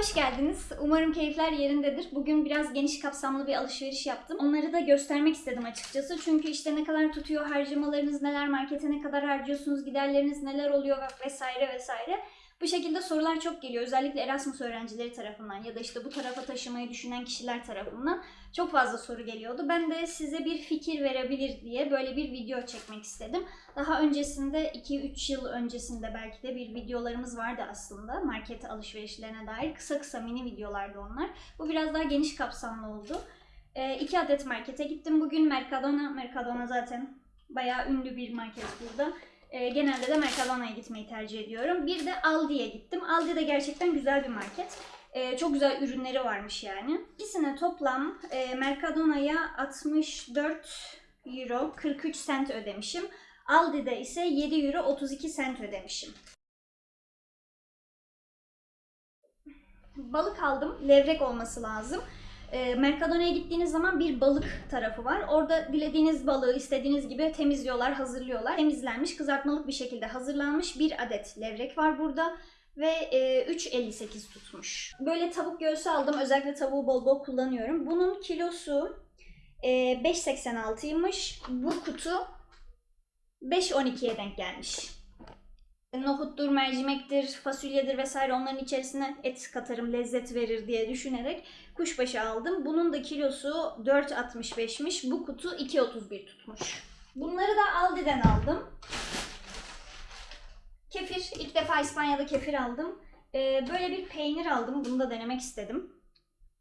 Hoş geldiniz. Umarım keyifler yerindedir. Bugün biraz geniş kapsamlı bir alışveriş yaptım. Onları da göstermek istedim açıkçası. Çünkü işte ne kadar tutuyor harcamalarınız, neler markete ne kadar harcıyorsunuz, giderleriniz neler oluyor vesaire vesaire. Bu şekilde sorular çok geliyor. Özellikle Erasmus öğrencileri tarafından ya da işte bu tarafa taşımayı düşünen kişiler tarafından çok fazla soru geliyordu. Ben de size bir fikir verebilir diye böyle bir video çekmek istedim. Daha öncesinde 2-3 yıl öncesinde belki de bir videolarımız vardı aslında. Market alışverişlerine dair kısa kısa mini videolardı onlar. Bu biraz daha geniş kapsamlı oldu. E, iki adet markete gittim bugün. Mercadona, Mercadona zaten bayağı ünlü bir market burada. E, genelde de Mercadona'ya gitmeyi tercih ediyorum. Bir de Aldi'ye gittim. Aldi de gerçekten güzel bir market. E, çok güzel ürünleri varmış yani. İkisine toplam e, Mercadona'ya 64 euro 43 cent ödemişim. Aldi'de ise 7 euro 32 cent ödemişim. Balık aldım. Levrek olması lazım. E, Mercadona'ya gittiğiniz zaman bir balık tarafı var. Orada dilediğiniz balığı istediğiniz gibi temizliyorlar, hazırlıyorlar. Temizlenmiş, kızartmalık bir şekilde hazırlanmış bir adet levrek var burada ve e, 3.58 tutmuş. Böyle tavuk göğsü aldım. Özellikle tavuğu bol bol kullanıyorum. Bunun kilosu e, 5.86'ymış. Bu kutu 5.12'ye denk gelmiş. Nohuttur, mercimektir, fasulyedir vesaire onların içerisine et katarım lezzet verir diye düşünerek kuşbaşı aldım. Bunun da kilosu 4.65'miş. Bu kutu 2.31 tutmuş. Bunları da Aldi'den aldım. Kefir. ilk defa İspanya'da kefir aldım. Ee, böyle bir peynir aldım. Bunu da denemek istedim.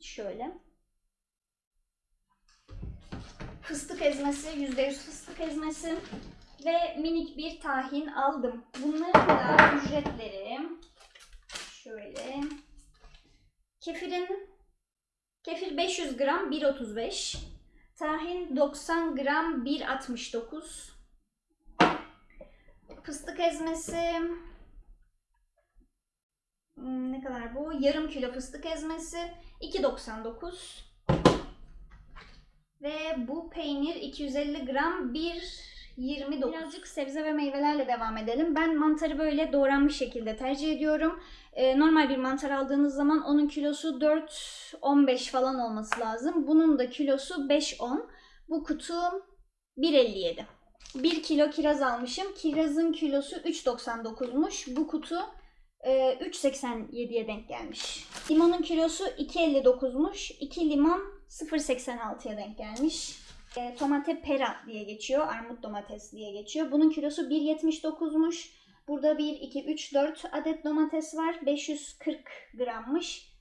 Şöyle. Fıstık ezmesi. %100 fıstık ezmesi. Ve minik bir tahin aldım. Bunların da ücretleri şöyle. Kefirin kefir 500 gram 1.35. Tahin 90 gram 1.69. Fıstık ezmesi hmm, ne kadar bu? Yarım kilo fıstık ezmesi 2.99. Ve bu peynir 250 gram 1.29. Birazcık sebze ve meyvelerle devam edelim. Ben mantarı böyle doğranmış şekilde tercih ediyorum. Ee, normal bir mantar aldığınız zaman onun kilosu 4.15 falan olması lazım. Bunun da kilosu 5.10. Bu kutu 1.57. 1 kilo kiraz almışım. Kirazın kilosu 3.99'muş. Bu kutu e, 3.87'ye denk gelmiş. Limonun kilosu 2.59'muş. 2 limon 0.86'ya denk gelmiş. E, tomate pera diye geçiyor. Armut domates diye geçiyor. Bunun kilosu 1.79'muş. Burada 1, 2, 3, 4 adet domates var. 540 grammış.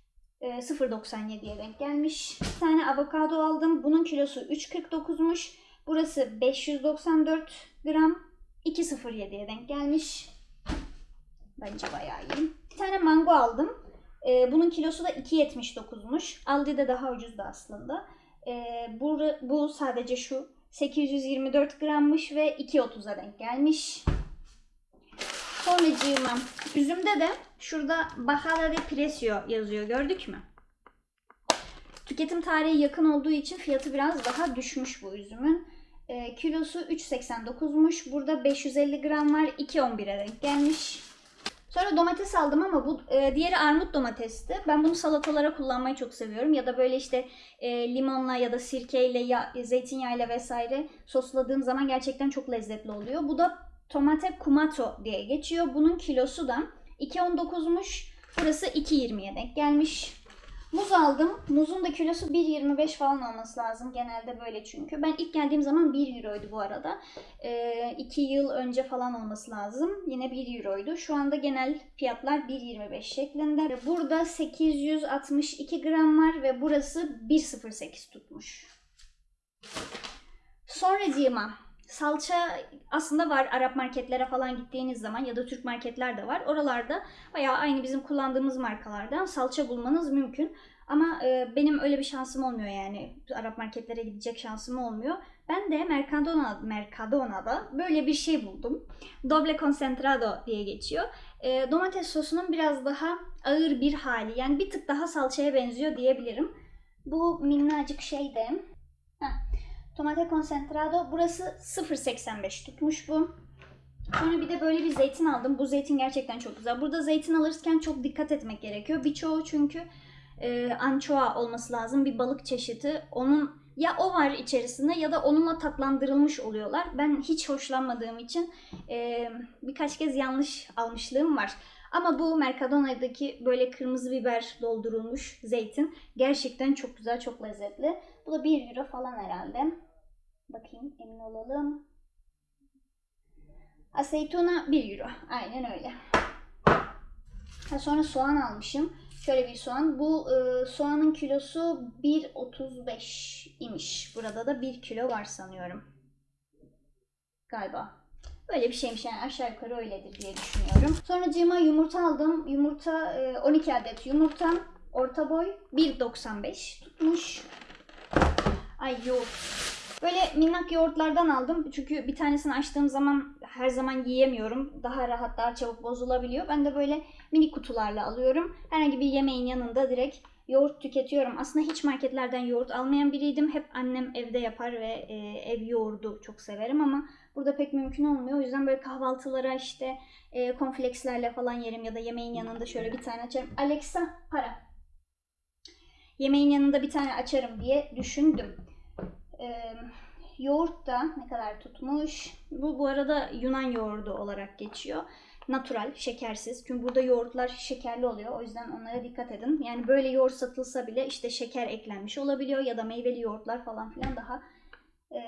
E, 0.97'ye denk gelmiş. Bir tane avokado aldım. Bunun kilosu 3.49'muş. Burası 594 gram 2.07'ye denk gelmiş. Bence bayağı iyi. Bir tane mango aldım. Ee, bunun kilosu da 2.79'muş. Aldi'de daha ucuzdu aslında. Ee, bu, bu sadece şu 824 grammış ve 2.30'a denk gelmiş. Sonracığıma üzümde de şurada Bajada de Precio yazıyor. Gördük mü? Tüketim tarihi yakın olduğu için fiyatı biraz daha düşmüş bu üzümün. E, kilosu 3.89'muş. Burada 550 gram var. 2.11'e denk gelmiş. Sonra domates aldım ama bu e, diğeri armut domatesti. Ben bunu salatalara kullanmayı çok seviyorum. Ya da böyle işte e, limonla ya da sirkeyle, ya, zeytinyağıyla vesaire sosladığım zaman gerçekten çok lezzetli oluyor. Bu da tomate kumato diye geçiyor. Bunun kilosu da 2.19'muş. Burası 2.20'ye denk gelmiş. Muz aldım. Muzun da kilosu 1.25 falan olması lazım. Genelde böyle çünkü. Ben ilk geldiğim zaman 1 euroydu bu arada. 2 ee, yıl önce falan olması lazım. Yine 1 euroydu. Şu anda genel fiyatlar 1.25 şeklinde. Burada 862 gram var ve burası 1.08 tutmuş. Sonracığıma salça aslında var Arap marketlere falan gittiğiniz zaman ya da Türk marketler de var. Oralarda bayağı aynı bizim kullandığımız markalardan salça bulmanız mümkün. Ama e, benim öyle bir şansım olmuyor yani. Arap marketlere gidecek şansım olmuyor. Ben de Mercadona, Mercadona'da böyle bir şey buldum. Doble concentrado diye geçiyor. E, domates sosunun biraz daha ağır bir hali. Yani bir tık daha salçaya benziyor diyebilirim. Bu minnacık şey de... Tomate konsentrado. Burası 0.85 tutmuş bu. Sonra bir de böyle bir zeytin aldım. Bu zeytin gerçekten çok güzel. Burada zeytin alırken çok dikkat etmek gerekiyor. Birçoğu çünkü e, ançoa olması lazım. Bir balık çeşidi. Onun ya o var içerisinde ya da onunla tatlandırılmış oluyorlar. Ben hiç hoşlanmadığım için e, birkaç kez yanlış almışlığım var. Ama bu Mercadona'daki böyle kırmızı biber doldurulmuş zeytin gerçekten çok güzel, çok lezzetli. Bu da 1 euro falan herhalde. Bakayım emin olalım. Aceituna 1 euro. Aynen öyle. Ha, sonra soğan almışım. Şöyle bir soğan. Bu e, soğanın kilosu 1.35 imiş. Burada da 1 kilo var sanıyorum. Galiba. Böyle bir şeymiş yani aşağı yukarı öyledir diye düşünüyorum. Sonra cima yumurta aldım. Yumurta e, 12 adet yumurta. Orta boy 1.95 tutmuş. Ay yoğurt. Böyle minnak yoğurtlardan aldım. Çünkü bir tanesini açtığım zaman her zaman yiyemiyorum. Daha rahat, daha çabuk bozulabiliyor. Ben de böyle mini kutularla alıyorum. Herhangi bir yemeğin yanında direkt yoğurt tüketiyorum. Aslında hiç marketlerden yoğurt almayan biriydim. Hep annem evde yapar ve e, ev yoğurdu çok severim ama burada pek mümkün olmuyor. O yüzden böyle kahvaltılara işte e, konflekslerle falan yerim ya da yemeğin yanında şöyle bir tane açarım. Alexa para. Yemeğin yanında bir tane açarım diye düşündüm. Ee, yoğurt da ne kadar tutmuş? Bu bu arada Yunan yoğurdu olarak geçiyor. Natural, şekersiz. Çünkü burada yoğurtlar şekerli oluyor. O yüzden onlara dikkat edin. Yani böyle yoğurt satılsa bile işte şeker eklenmiş olabiliyor ya da meyveli yoğurtlar falan filan daha e,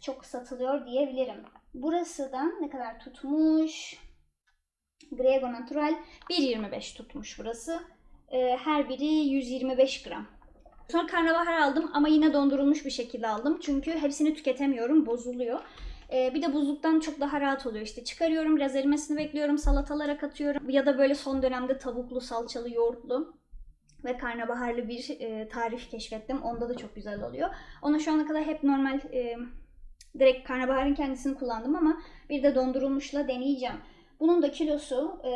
çok satılıyor diyebilirim. Burası da ne kadar tutmuş? Grego Natural 1.25 tutmuş burası. E, her biri 125 gram. Sonra karnabahar aldım ama yine dondurulmuş bir şekilde aldım. Çünkü hepsini tüketemiyorum, bozuluyor. Ee, bir de buzluktan çok daha rahat oluyor. İşte çıkarıyorum, biraz erimesini bekliyorum, salatalara katıyorum. Ya da böyle son dönemde tavuklu, salçalı, yoğurtlu ve karnabaharlı bir e, tarif keşfettim. Onda da çok güzel oluyor. Ona şu ana kadar hep normal e, direkt karnabaharın kendisini kullandım ama bir de dondurulmuşla deneyeceğim. Bunun da kilosu e,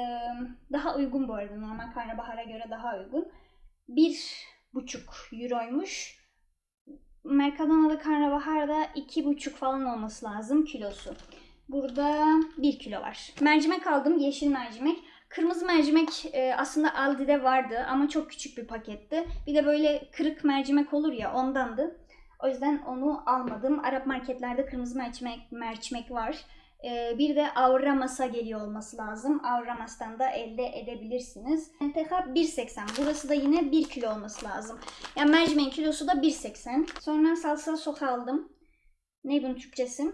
daha uygun bu arada. Normal karnabahara göre daha uygun. Bir euroymuş. Mercadona'da karnabaharda iki buçuk falan olması lazım kilosu. Burada bir kilo var. Mercimek aldım. Yeşil mercimek. Kırmızı mercimek e, aslında Aldi'de vardı ama çok küçük bir paketti. Bir de böyle kırık mercimek olur ya ondandı. O yüzden onu almadım. Arap marketlerde kırmızı mercimek, mercimek var. Ee, bir de Avramas'a geliyor olması lazım. Avramas'tan da elde edebilirsiniz. NTH 1.80. Burası da yine 1 kilo olması lazım. Yani mercimeğin kilosu da 1.80. Sonra salsa sos aldım. Ne bunun Türkçesi?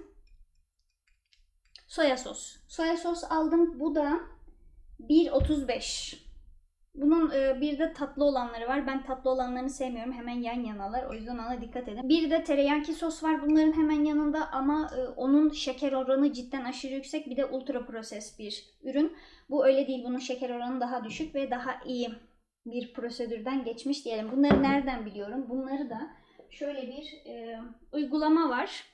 Soya sos. Soya sos aldım. Bu da 1.35. Bunun e, bir de tatlı olanları var. Ben tatlı olanlarını sevmiyorum. Hemen yan yanalar. O yüzden ona dikkat edin. Bir de teriyaki sos var bunların hemen yanında ama e, onun şeker oranı cidden aşırı yüksek. Bir de ultra proses bir ürün. Bu öyle değil. Bunun şeker oranı daha düşük ve daha iyi bir prosedürden geçmiş diyelim. Bunları nereden biliyorum? Bunları da şöyle bir e, uygulama var.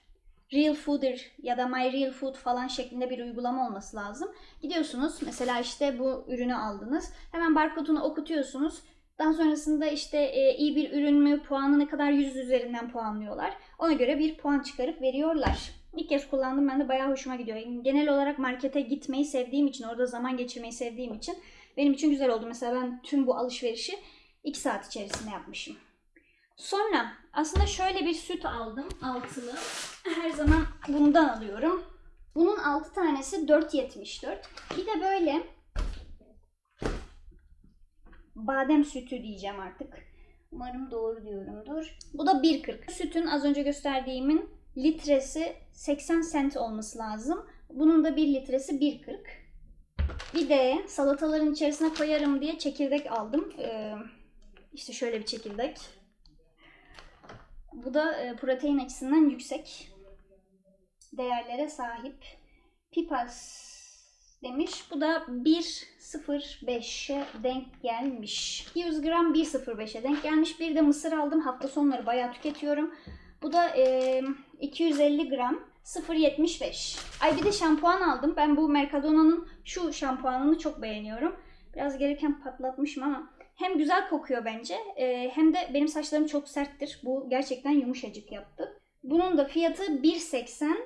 Real Fooder ya da My Real Food falan şeklinde bir uygulama olması lazım. Gidiyorsunuz mesela işte bu ürünü aldınız. Hemen barkodunu okutuyorsunuz. Daha sonrasında işte e, iyi bir ürün mü, puanı ne kadar yüz üzerinden puanlıyorlar. Ona göre bir puan çıkarıp veriyorlar. İlk kez kullandım ben de bayağı hoşuma gidiyor. Genel olarak markete gitmeyi sevdiğim için, orada zaman geçirmeyi sevdiğim için benim için güzel oldu. Mesela ben tüm bu alışverişi 2 saat içerisinde yapmışım. Sonra aslında şöyle bir süt aldım altılı. Her zaman bundan alıyorum. Bunun 6 tanesi 4.74. Bir de böyle badem sütü diyeceğim artık. Umarım doğru diyorumdur. Bu da 1.40. Sütün az önce gösterdiğimin litresi 80 cent olması lazım. Bunun da 1 litresi 1.40. Bir de salataların içerisine koyarım diye çekirdek aldım. Ee, işte şöyle bir çekirdek. Bu da e, protein açısından yüksek değerlere sahip. Pipas demiş. Bu da 1.05'e denk gelmiş. 100 gram 1.05'e denk gelmiş. Bir de mısır aldım. Hafta sonları bayağı tüketiyorum. Bu da e, 250 gram 0.75. Ay bir de şampuan aldım. Ben bu Mercadona'nın şu şampuanını çok beğeniyorum. Biraz gereken patlatmışım ama hem güzel kokuyor bence e, hem de benim saçlarım çok serttir. Bu gerçekten yumuşacık yaptı. Bunun da fiyatı 1.80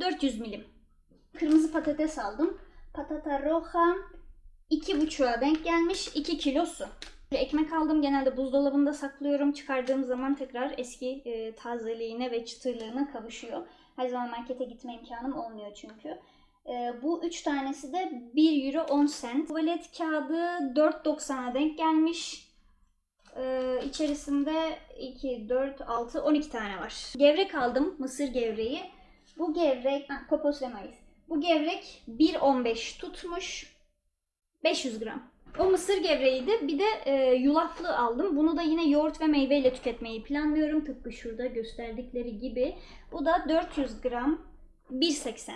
400 milim. Kırmızı patates aldım. Patata roja 2,5'a denk gelmiş 2 kilosu. Ekmek aldım. Genelde buzdolabında saklıyorum. Çıkardığım zaman tekrar eski e, tazeliğine ve çıtırlığına kavuşuyor. Her zaman markete gitme imkanım olmuyor çünkü. E, bu üç tanesi de 1 euro 10 cent. Tuvalet kağıdı 4.90'a denk gelmiş. Ee, içerisinde 2, 4, 6, 12 tane var. Gevrek aldım. Mısır gevreği. Bu gevrek, ha, kokos ve mayıs. Bu gevrek 1.15 tutmuş. 500 gram. O mısır gevreğiydi. Bir de e, yulaflı aldım. Bunu da yine yoğurt ve meyveyle tüketmeyi planlıyorum. Tıpkı şurada gösterdikleri gibi. Bu da 400 gram 1.80.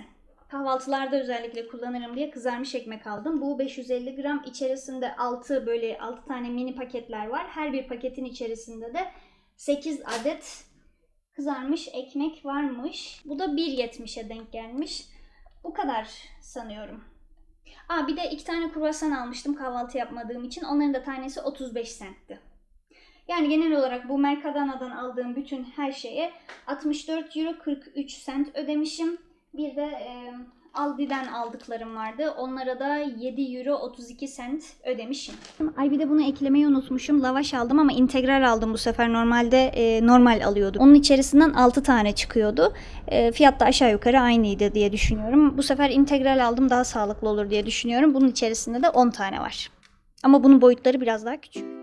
Kahvaltılarda özellikle kullanırım diye kızarmış ekmek aldım. Bu 550 gram içerisinde 6 böyle 6 tane mini paketler var. Her bir paketin içerisinde de 8 adet kızarmış ekmek varmış. Bu da 1.70'e denk gelmiş. Bu kadar sanıyorum. Aa bir de iki tane kruvasan almıştım kahvaltı yapmadığım için. Onların da tanesi 35 centti. Yani genel olarak bu Mercadana'dan aldığım bütün her şeye 64 euro 43 cent ödemişim. Bir de e, Aldi'den aldıklarım vardı. Onlara da 7 euro 32 cent ödemişim. Ay bir de bunu eklemeyi unutmuşum. Lavaş aldım ama integral aldım bu sefer. Normalde e, normal alıyordum. Onun içerisinden 6 tane çıkıyordu. E, fiyat da aşağı yukarı aynıydı diye düşünüyorum. Bu sefer integral aldım daha sağlıklı olur diye düşünüyorum. Bunun içerisinde de 10 tane var. Ama bunun boyutları biraz daha küçük.